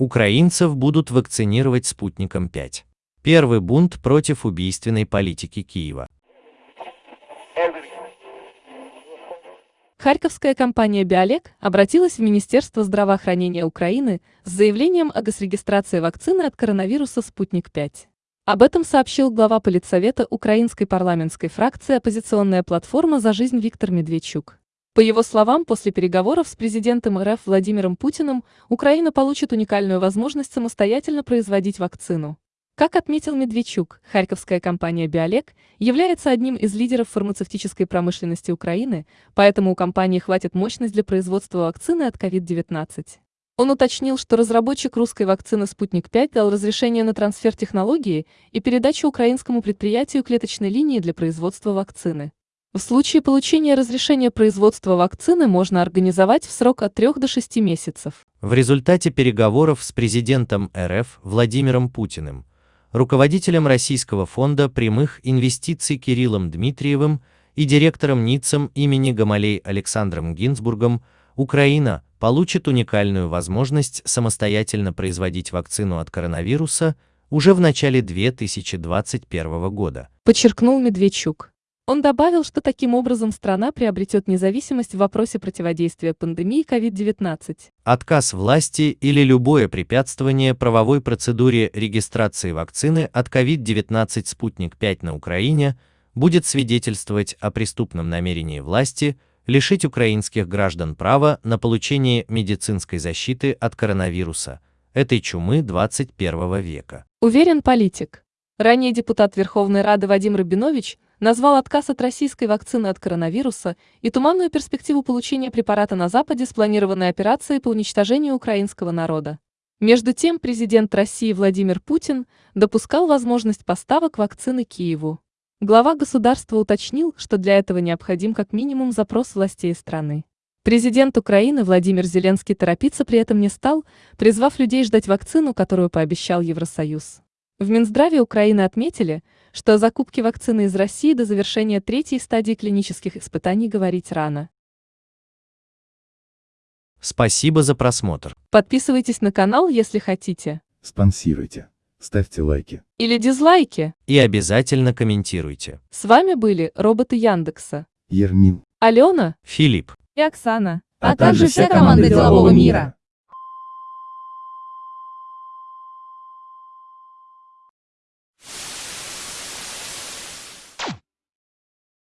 Украинцев будут вакцинировать спутником 5. Первый бунт против убийственной политики Киева. Харьковская компания «Биолек» обратилась в Министерство здравоохранения Украины с заявлением о госрегистрации вакцины от коронавируса «Спутник-5». Об этом сообщил глава политсовета украинской парламентской фракции «Оппозиционная платформа за жизнь» Виктор Медведчук. По его словам, после переговоров с президентом РФ Владимиром Путиным Украина получит уникальную возможность самостоятельно производить вакцину. Как отметил Медведчук, харьковская компания «Биолек» является одним из лидеров фармацевтической промышленности Украины, поэтому у компании хватит мощность для производства вакцины от COVID-19. Он уточнил, что разработчик русской вакцины «Спутник-5» дал разрешение на трансфер технологии и передачу украинскому предприятию клеточной линии для производства вакцины. В случае получения разрешения производства вакцины можно организовать в срок от 3 до 6 месяцев. В результате переговоров с президентом РФ Владимиром Путиным руководителем Российского фонда прямых инвестиций Кириллом Дмитриевым и директором НИЦем имени Гамалей Александром Гинзбургом Украина получит уникальную возможность самостоятельно производить вакцину от коронавируса уже в начале 2021 года. Подчеркнул Медведчук. Он добавил, что таким образом страна приобретет независимость в вопросе противодействия пандемии COVID-19. Отказ власти или любое препятствование правовой процедуре регистрации вакцины от COVID-19 «Спутник-5» на Украине будет свидетельствовать о преступном намерении власти лишить украинских граждан права на получение медицинской защиты от коронавируса, этой чумы 21 века. Уверен политик. Ранее депутат Верховной Рады Вадим Рабинович назвал отказ от российской вакцины от коронавируса и туманную перспективу получения препарата на Западе спланированной операцией по уничтожению украинского народа. Между тем, президент России Владимир Путин допускал возможность поставок вакцины Киеву. Глава государства уточнил, что для этого необходим как минимум запрос властей страны. Президент Украины Владимир Зеленский торопиться при этом не стал, призвав людей ждать вакцину, которую пообещал Евросоюз. В Минздраве Украины отметили, что о закупке вакцины из России до завершения третьей стадии клинических испытаний говорить рано. Спасибо за просмотр. Подписывайтесь на канал, если хотите. Спонсируйте. Ставьте лайки. Или дизлайки. И обязательно комментируйте. С вами были роботы Яндекса. Ермин. Алена Филипп. и Оксана. А также вся команда делового мира.